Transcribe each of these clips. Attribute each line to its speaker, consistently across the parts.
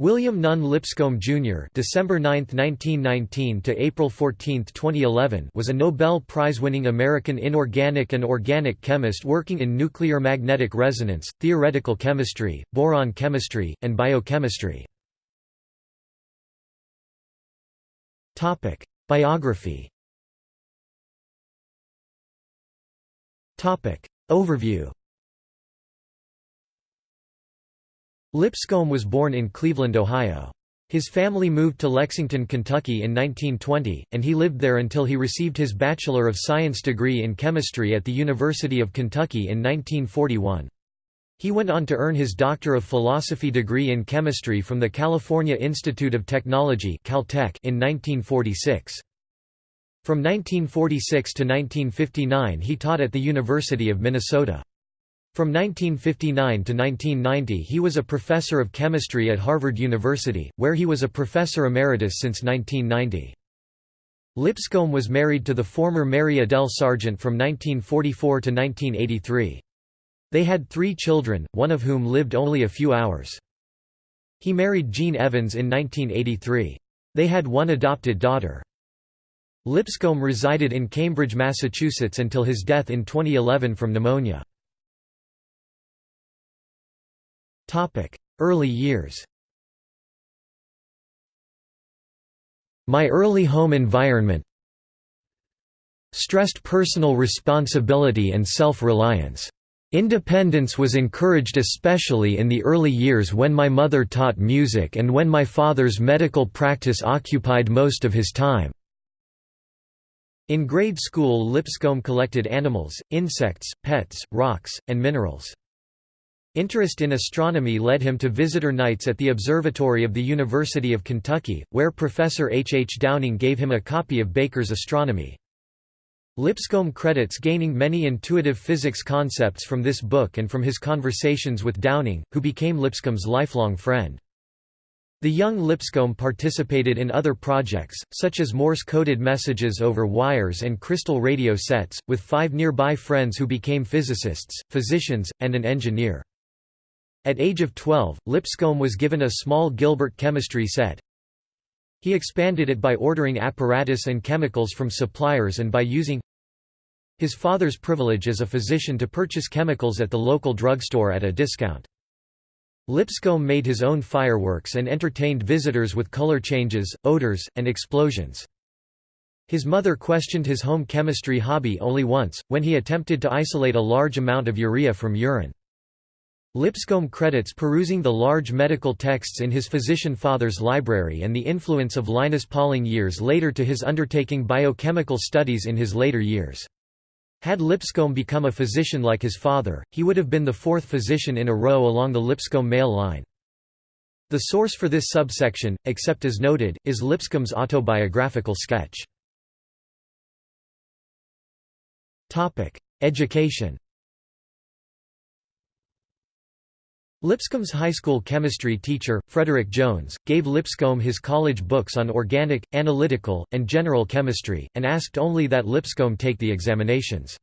Speaker 1: William Nunn Lipscomb Jr. (December 9, 1919 to April 14, 2011) was a Nobel Prize-winning American inorganic and organic chemist working in nuclear magnetic resonance, theoretical chemistry, boron chemistry, and biochemistry. Topic: Biography. Topic: Overview. Lipscomb was born in Cleveland, Ohio. His family moved to Lexington, Kentucky in 1920, and he lived there until he received his Bachelor of Science degree in chemistry at the University of Kentucky in 1941. He went on to earn his Doctor of Philosophy degree in chemistry from the California Institute of Technology Caltech in 1946. From 1946 to 1959 he taught at the University of Minnesota. From 1959 to 1990 he was a professor of chemistry at Harvard University, where he was a professor emeritus since 1990. Lipscomb was married to the former Mary Adele Sargent from 1944 to 1983. They had three children, one of whom lived only a few hours. He married Jean Evans in 1983. They had one adopted daughter. Lipscomb resided in Cambridge, Massachusetts until his death in 2011 from pneumonia. Early years My early home environment stressed personal responsibility and self-reliance. Independence was encouraged especially in the early years when my mother taught music and when my father's medical practice occupied most of his time. In grade school Lipscomb collected animals, insects, pets, rocks, and minerals. Interest in astronomy led him to visitor nights at the observatory of the University of Kentucky, where Professor H. H. Downing gave him a copy of Baker's Astronomy. Lipscomb credits gaining many intuitive physics concepts from this book and from his conversations with Downing, who became Lipscomb's lifelong friend. The young Lipscomb participated in other projects, such as Morse-coded messages over wires and crystal radio sets, with five nearby friends who became physicists, physicians, and an engineer. At age of 12, Lipscomb was given a small Gilbert chemistry set. He expanded it by ordering apparatus and chemicals from suppliers and by using his father's privilege as a physician to purchase chemicals at the local drugstore at a discount. Lipscomb made his own fireworks and entertained visitors with color changes, odors, and explosions. His mother questioned his home chemistry hobby only once, when he attempted to isolate a large amount of urea from urine. Lipscomb credits perusing the large medical texts in his physician father's library and the influence of Linus Pauling years later to his undertaking biochemical studies in his later years. Had Lipscomb become a physician like his father, he would have been the fourth physician in a row along the Lipscomb male line. The source for this subsection, except as noted, is Lipscomb's autobiographical sketch. Education Lipscomb's high school chemistry teacher, Frederick Jones, gave Lipscomb his college books on organic, analytical, and general chemistry, and asked only that Lipscomb take the examinations.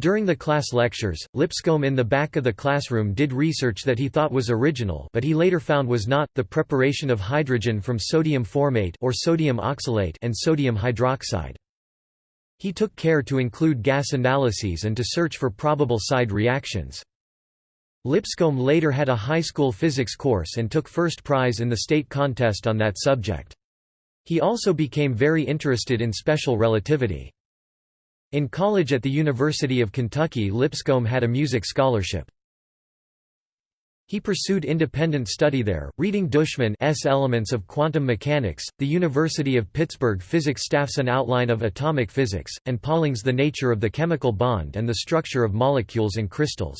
Speaker 1: During the class lectures, Lipscomb in the back of the classroom did research that he thought was original but he later found was not, the preparation of hydrogen from sodium formate or sodium oxalate and sodium hydroxide. He took care to include gas analyses and to search for probable side reactions. Lipscomb later had a high school physics course and took first prize in the state contest on that subject. He also became very interested in special relativity. In college at the University of Kentucky Lipscomb had a music scholarship. He pursued independent study there, reading Dushman's Elements of Quantum Mechanics, the University of Pittsburgh physics staff's An Outline of Atomic Physics, and Pauling's The Nature of the Chemical Bond and the Structure of Molecules and Crystals.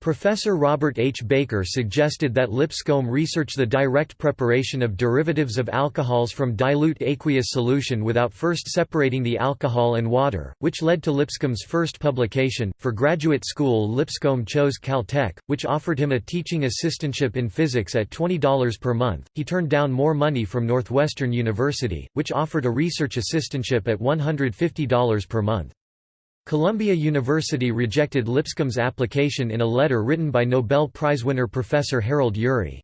Speaker 1: Professor Robert H. Baker suggested that Lipscomb research the direct preparation of derivatives of alcohols from dilute aqueous solution without first separating the alcohol and water, which led to Lipscomb's first publication. For graduate school, Lipscomb chose Caltech, which offered him a teaching assistantship in physics at $20 per month. He turned down more money from Northwestern University, which offered a research assistantship at $150 per month. Columbia University rejected Lipscomb's application in a letter written by Nobel Prize winner Professor Harold Urey.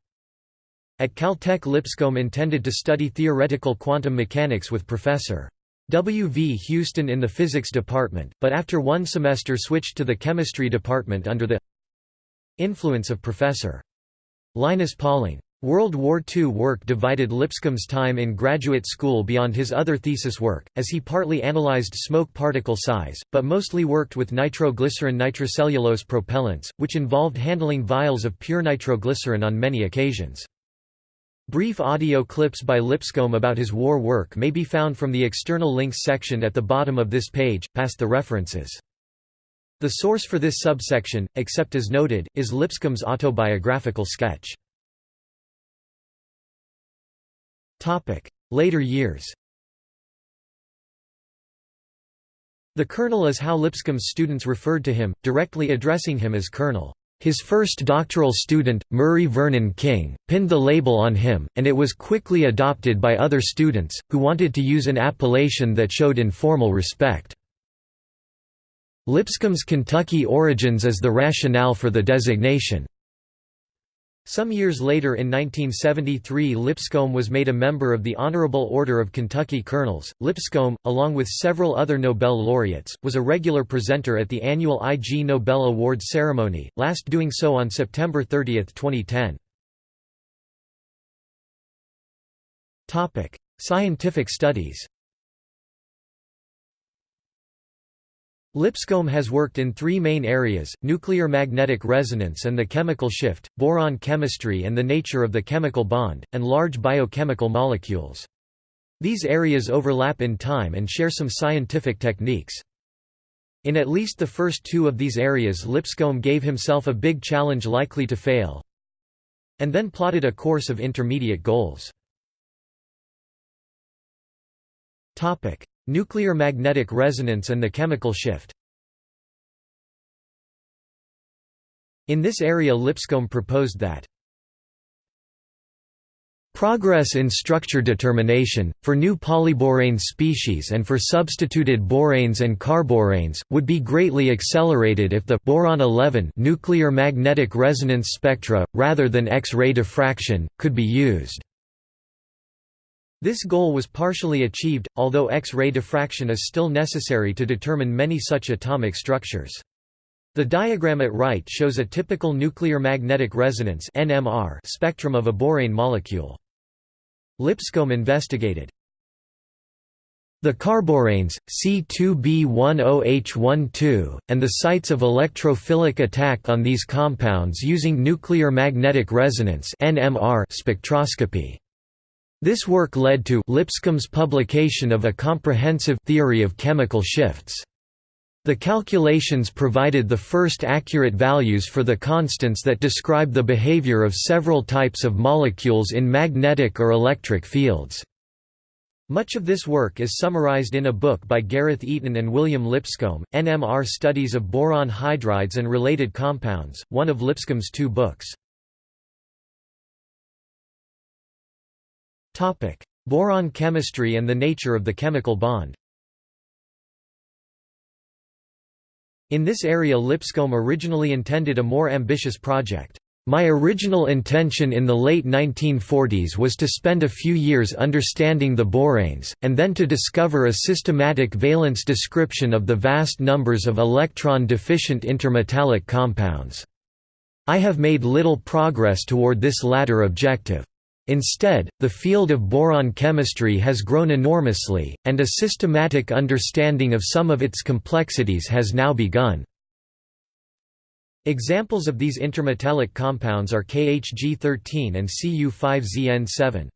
Speaker 1: At Caltech Lipscomb intended to study theoretical quantum mechanics with Professor. W. V. Houston in the physics department, but after one semester switched to the chemistry department under the influence of Professor. Linus Pauling. World War II work divided Lipscomb's time in graduate school beyond his other thesis work, as he partly analyzed smoke particle size, but mostly worked with nitroglycerin nitrocellulose propellants, which involved handling vials of pure nitroglycerin on many occasions. Brief audio clips by Lipscomb about his war work may be found from the external links section at the bottom of this page, past the references. The source for this subsection, except as noted, is Lipscomb's autobiographical sketch. Later years The Colonel is how Lipscomb's students referred to him, directly addressing him as Colonel. His first doctoral student, Murray Vernon King, pinned the label on him, and it was quickly adopted by other students, who wanted to use an appellation that showed informal respect. Lipscomb's Kentucky origins is the rationale for the designation. Some years later in 1973 Lipscomb was made a member of the Honorable Order of Kentucky Colonels. Lipscomb, along with several other Nobel laureates, was a regular presenter at the annual Ig Nobel Award ceremony, last doing so on September 30, 2010. Topic: Scientific studies Lipscomb has worked in three main areas, nuclear magnetic resonance and the chemical shift, boron chemistry and the nature of the chemical bond, and large biochemical molecules. These areas overlap in time and share some scientific techniques. In at least the first two of these areas Lipscomb gave himself a big challenge likely to fail, and then plotted a course of intermediate goals. Nuclear magnetic resonance and the chemical shift In this area Lipscomb proposed that Progress in structure determination, for new polyborane species and for substituted boranes and carboranes, would be greatly accelerated if the boron 11 nuclear magnetic resonance spectra, rather than X-ray diffraction, could be used. This goal was partially achieved, although X-ray diffraction is still necessary to determine many such atomic structures. The diagram at right shows a typical nuclear magnetic resonance spectrum of a borane molecule. Lipscomb investigated the carboranes, C2B10H12, and the sites of electrophilic attack on these compounds using nuclear magnetic resonance spectroscopy. This work led to Lipscomb's publication of a comprehensive theory of chemical shifts. The calculations provided the first accurate values for the constants that describe the behavior of several types of molecules in magnetic or electric fields. Much of this work is summarized in a book by Gareth Eaton and William Lipscomb, NMR Studies of Boron Hydrides and Related Compounds, one of Lipscomb's two books. Topic: Boron chemistry and the nature of the chemical bond. In this area Lipscomb originally intended a more ambitious project. My original intention in the late 1940s was to spend a few years understanding the boranes, and then to discover a systematic valence description of the vast numbers of electron-deficient intermetallic compounds. I have made little progress toward this latter objective. Instead, the field of boron chemistry has grown enormously, and a systematic understanding of some of its complexities has now begun. Examples of these intermetallic compounds are KHG13 and Cu5ZN7.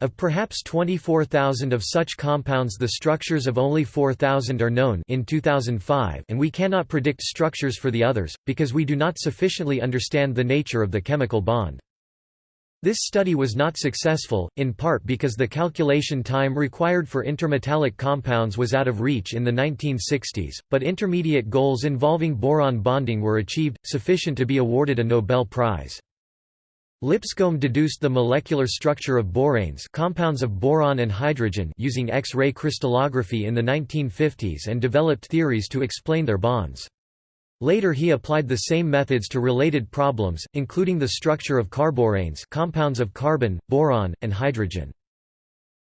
Speaker 1: Of perhaps 24,000 of such compounds the structures of only 4,000 are known in 2005 and we cannot predict structures for the others, because we do not sufficiently understand the nature of the chemical bond. This study was not successful, in part because the calculation time required for intermetallic compounds was out of reach in the 1960s, but intermediate goals involving boron bonding were achieved, sufficient to be awarded a Nobel Prize. Lipscomb deduced the molecular structure of boranes compounds of boron and hydrogen using X-ray crystallography in the 1950s and developed theories to explain their bonds. Later he applied the same methods to related problems, including the structure of carboranes compounds of carbon, boron, and hydrogen.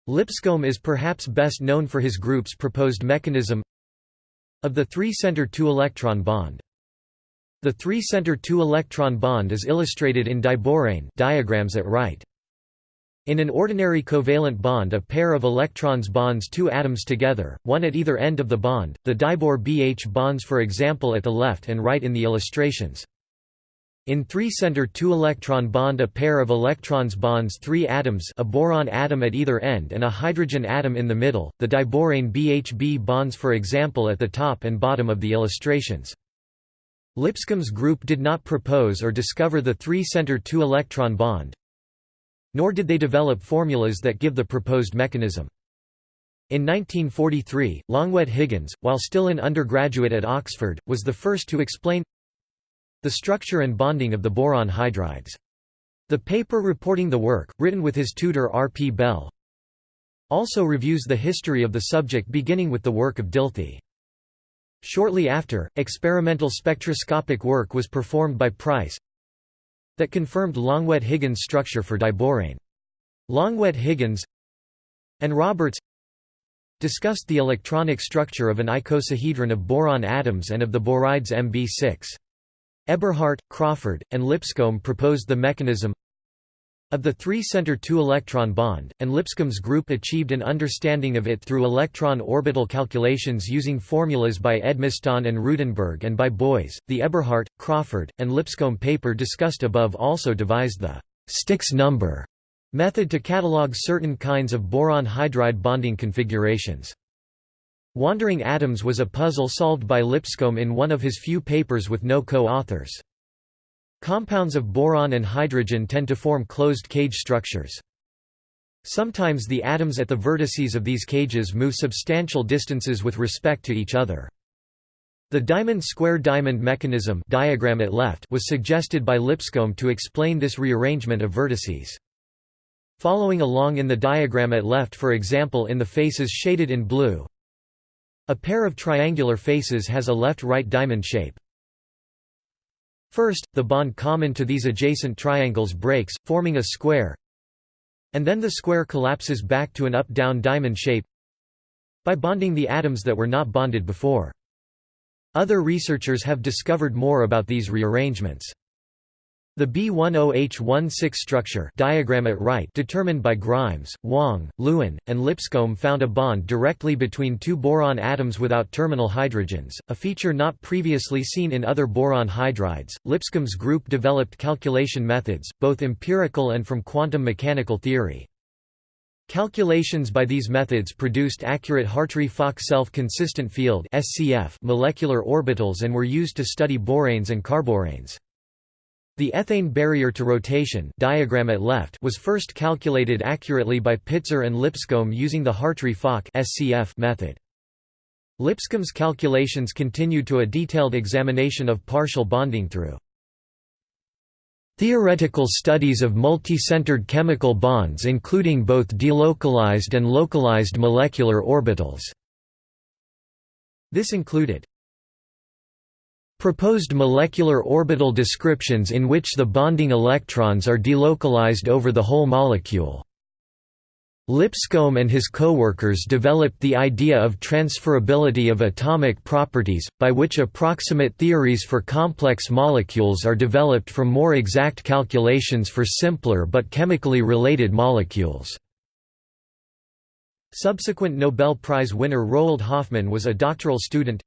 Speaker 1: Lipscomb is perhaps best known for his group's proposed mechanism of the three-center two-electron bond. The three-center two-electron bond is illustrated in diborane diagrams at right. In an ordinary covalent bond a pair of electrons bonds two atoms together, one at either end of the bond, the dibor BH bonds for example at the left and right in the illustrations. In three-center two-electron bond a pair of electrons bonds three atoms a boron atom at either end and a hydrogen atom in the middle, the diborane BHB bonds for example at the top and bottom of the illustrations. Lipscomb's group did not propose or discover the three-center two-electron bond, nor did they develop formulas that give the proposed mechanism. In 1943, Longuet Higgins, while still an undergraduate at Oxford, was the first to explain the structure and bonding of the boron hydrides. The paper reporting the work, written with his tutor R. P. Bell, also reviews the history of the subject beginning with the work of Dilthey. Shortly after, experimental spectroscopic work was performed by Price that confirmed Longuet-Higgins structure for diborane. Longuet-Higgins and Roberts discussed the electronic structure of an icosahedron of boron atoms and of the borides Mb6. Eberhardt, Crawford, and Lipscomb proposed the mechanism of the three-center two-electron bond, and Lipscomb's group achieved an understanding of it through electron orbital calculations using formulas by Edmiston and Ruedenberg and by Boys. The Eberhardt, Crawford, and Lipscomb paper discussed above also devised the styx number method to catalog certain kinds of boron hydride bonding configurations. Wandering atoms was a puzzle solved by Lipscomb in one of his few papers with no co-authors. Compounds of boron and hydrogen tend to form closed cage structures. Sometimes the atoms at the vertices of these cages move substantial distances with respect to each other. The diamond square diamond mechanism diagram at left was suggested by Lipscomb to explain this rearrangement of vertices. Following along in the diagram at left for example in the faces shaded in blue, a pair of triangular faces has a left-right diamond shape. First, the bond common to these adjacent triangles breaks, forming a square, and then the square collapses back to an up-down diamond shape by bonding the atoms that were not bonded before. Other researchers have discovered more about these rearrangements. The B10H16 structure diagram at right determined by Grimes, Wang, Lewin, and Lipscomb found a bond directly between two boron atoms without terminal hydrogens, a feature not previously seen in other boron hydrides. Lipscomb's group developed calculation methods, both empirical and from quantum mechanical theory. Calculations by these methods produced accurate Hartree-Fock self-consistent field molecular orbitals and were used to study boranes and carboranes. The ethane barrier to rotation diagram at left was first calculated accurately by Pitzer and Lipscomb using the Hartree-Fock method. Lipscomb's calculations continued to a detailed examination of partial bonding through theoretical studies of multi-centered chemical bonds including both delocalized and localized molecular orbitals. This included Proposed molecular orbital descriptions in which the bonding electrons are delocalized over the whole molecule. Lipscomb and his co-workers developed the idea of transferability of atomic properties, by which approximate theories for complex molecules are developed from more exact calculations for simpler but chemically related molecules. Subsequent Nobel Prize winner Roald Hoffmann was a doctoral student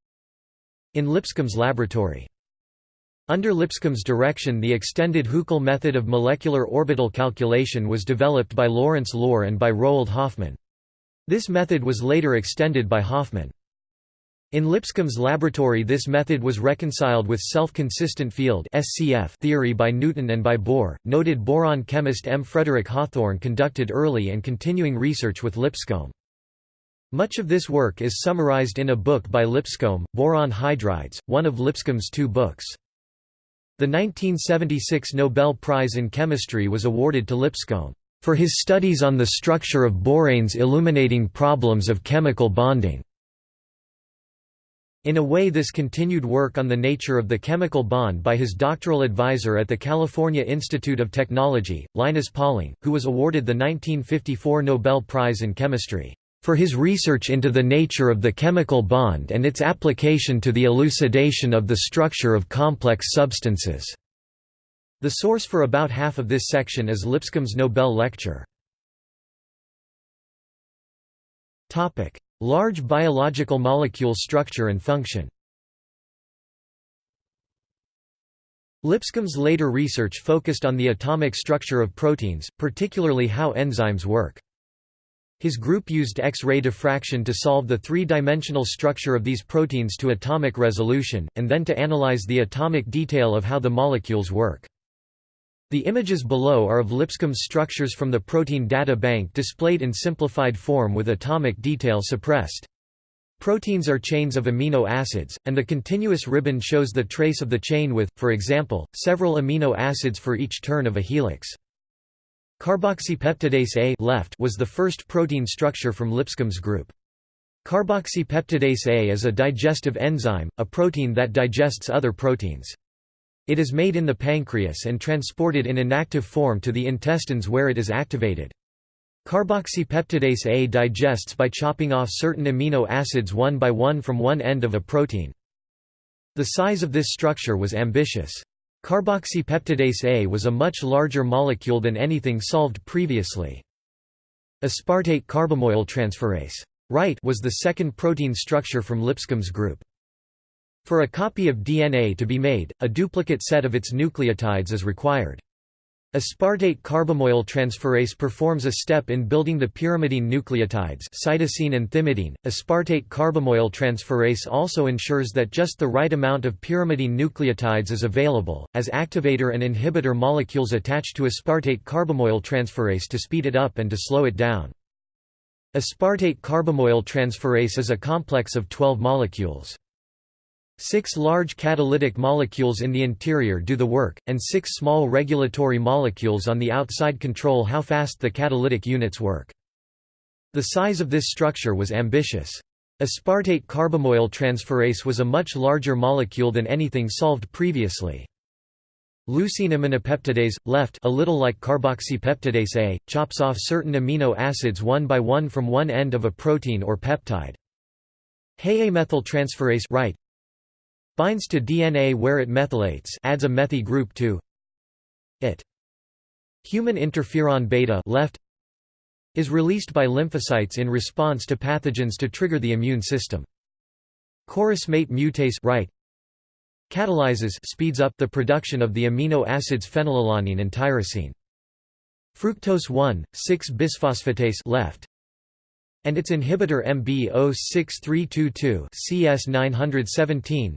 Speaker 1: in Lipscomb's laboratory. Under Lipscomb's direction the extended Huckel method of molecular orbital calculation was developed by Lawrence Lohr and by Roald Hoffmann. This method was later extended by Hoffmann. In Lipscomb's laboratory this method was reconciled with self-consistent field theory by Newton and by Boer. Noted boron chemist M. Frederick Hawthorne conducted early and continuing research with Lipscomb. Much of this work is summarized in a book by Lipscomb, Boron Hydrides, one of Lipscomb's two books. The 1976 Nobel Prize in Chemistry was awarded to Lipscomb for his studies on the structure of boranes illuminating problems of chemical bonding. In a way this continued work on the nature of the chemical bond by his doctoral advisor at the California Institute of Technology, Linus Pauling, who was awarded the 1954 Nobel Prize in Chemistry, "...for his research into the nature of the chemical bond and its application to the elucidation of the structure of complex substances." The source for about half of this section is Lipscomb's Nobel lecture. Large biological molecule structure and function Lipscomb's later research focused on the atomic structure of proteins, particularly how enzymes work. His group used X-ray diffraction to solve the three-dimensional structure of these proteins to atomic resolution, and then to analyze the atomic detail of how the molecules work. The images below are of Lipscomb's structures from the Protein Data Bank displayed in simplified form with atomic detail suppressed. Proteins are chains of amino acids, and the continuous ribbon shows the trace of the chain with, for example, several amino acids for each turn of a helix. Carboxypeptidase A left was the first protein structure from Lipscomb's group. Carboxypeptidase A is a digestive enzyme, a protein that digests other proteins. It is made in the pancreas and transported in inactive form to the intestines where it is activated. Carboxypeptidase A digests by chopping off certain amino acids one by one from one end of a protein. The size of this structure was ambitious. Carboxypeptidase A was a much larger molecule than anything solved previously. Aspartate carbamoyl transferase right was the second protein structure from Lipscomb's group. For a copy of DNA to be made, a duplicate set of its nucleotides is required. Aspartate carbamoyl transferase performs a step in building the pyrimidine nucleotides cytosine and thymidine. Aspartate carbamoyl transferase also ensures that just the right amount of pyrimidine nucleotides is available, as activator and inhibitor molecules attach to aspartate carbamoyl transferase to speed it up and to slow it down. Aspartate carbamoyl transferase is a complex of 12 molecules. Six large catalytic molecules in the interior do the work, and six small regulatory molecules on the outside control how fast the catalytic units work. The size of this structure was ambitious. Aspartate carbamoyl transferase was a much larger molecule than anything solved previously. Leucine aminopeptidase, left a little like carboxypeptidase A, chops off certain amino acids one by one from one end of a protein or peptide. Hay-methyltransferase right, Binds to DNA where it methylates adds a methyl group to it. Human interferon beta left is released by lymphocytes in response to pathogens to trigger the immune system. Chorismate mutase right catalyzes speeds up the production of the amino acids phenylalanine and tyrosine. Fructose 1,6-bisphosphatase left and its inhibitor MB06322 CS917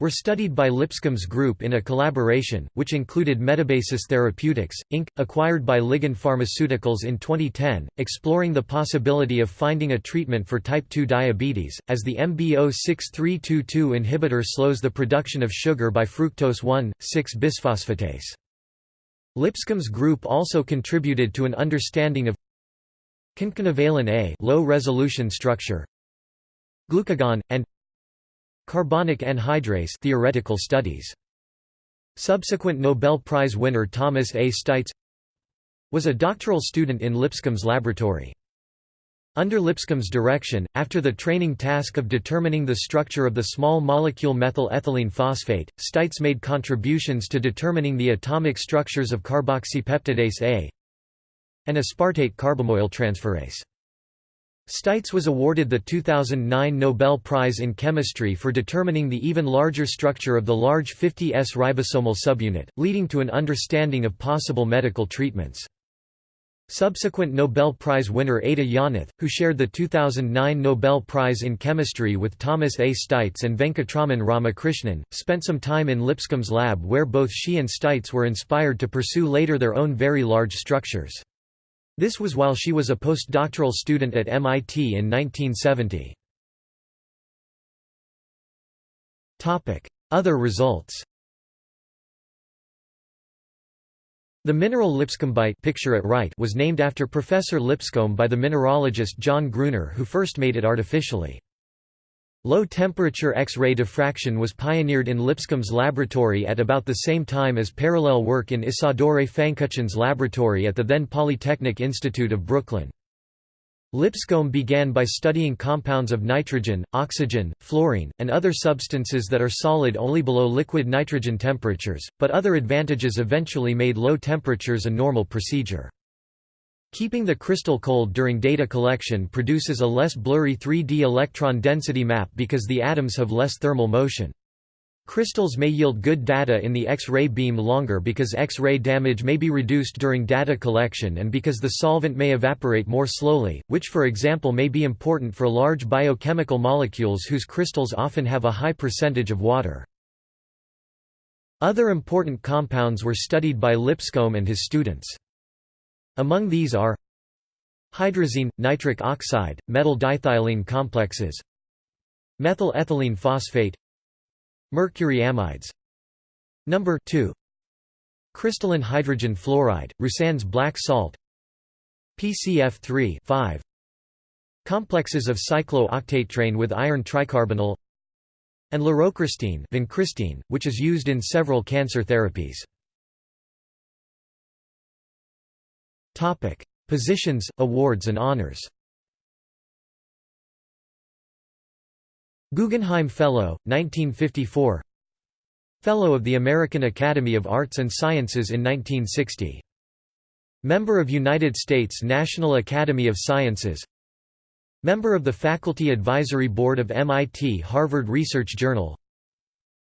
Speaker 1: were studied by Lipscomb's group in a collaboration, which included Metabasis Therapeutics, Inc., acquired by Ligand Pharmaceuticals in 2010, exploring the possibility of finding a treatment for type 2 diabetes, as the MB06322 inhibitor slows the production of sugar by fructose 1,6-bisphosphatase. Lipscomb's group also contributed to an understanding of concanavalin A low resolution structure, glucagon, and Carbonic anhydrase theoretical studies. Subsequent Nobel Prize winner Thomas A. Steitz was a doctoral student in Lipscomb's laboratory. Under Lipscomb's direction, after the training task of determining the structure of the small molecule methyl ethylene phosphate, Steitz made contributions to determining the atomic structures of carboxypeptidase A and aspartate carbamoyl transferase. Steitz was awarded the 2009 Nobel Prize in Chemistry for determining the even larger structure of the large 50S ribosomal subunit, leading to an understanding of possible medical treatments. Subsequent Nobel Prize winner Ada Yonath, who shared the 2009 Nobel Prize in Chemistry with Thomas A. Steitz and Venkatraman Ramakrishnan, spent some time in Lipscomb's lab where both she and Steitz were inspired to pursue later their own very large structures. This was while she was a postdoctoral student at MIT in 1970. Other results The mineral lipscombite picture at right was named after Professor Lipscomb by the mineralogist John Gruner who first made it artificially. Low-temperature X-ray diffraction was pioneered in Lipscomb's laboratory at about the same time as parallel work in Isidor Fankuchen's laboratory at the then Polytechnic Institute of Brooklyn. Lipscomb began by studying compounds of nitrogen, oxygen, fluorine, and other substances that are solid only below liquid nitrogen temperatures, but other advantages eventually made low temperatures a normal procedure. Keeping the crystal cold during data collection produces a less blurry 3D electron density map because the atoms have less thermal motion. Crystals may yield good data in the X-ray beam longer because X-ray damage may be reduced during data collection and because the solvent may evaporate more slowly, which for example may be important for large biochemical molecules whose crystals often have a high percentage of water. Other important compounds were studied by Lipscomb and his students. Among these are hydrazine, nitric oxide, metal diethylene complexes, methyl ethylene phosphate, Mercury amides. Number 2 Crystalline hydrogen fluoride, Roussin's black salt. PCF3 5 Complexes of cyclooctatetraene with iron tricarbonyl and leurocristine vincristine, which is used in several cancer therapies. Positions, awards and honors. Guggenheim Fellow, 1954 Fellow of the American Academy of Arts and Sciences in 1960. Member of United States National Academy of Sciences. Member of the Faculty Advisory Board of MIT Harvard Research Journal.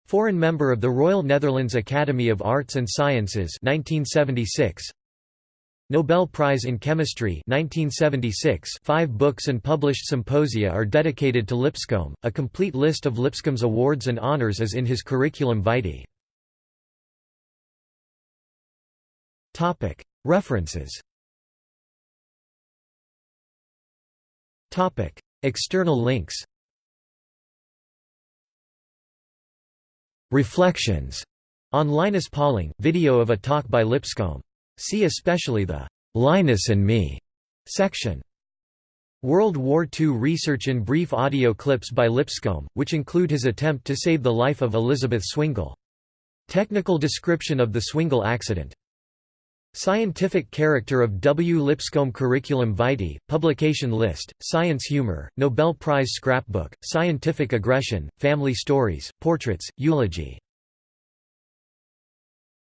Speaker 1: Foreign member of the Royal Netherlands Academy of Arts and Sciences 1976 Nobel Prize in Chemistry 1976 five books and published symposia are dedicated to Lipscomb, a complete list of Lipscomb's awards and honors is in his curriculum vitae. References. External links. Reflections. On Linus Pauling, video of a talk by Lipscomb See especially the "'Linus and Me' section. World War II research in brief audio clips by Lipscomb, which include his attempt to save the life of Elizabeth Swingle. Technical description of the Swingle accident. Scientific character of W. Lipscomb Curriculum Vitae, publication list, Science Humor, Nobel Prize Scrapbook, Scientific Aggression, Family Stories, Portraits, Eulogy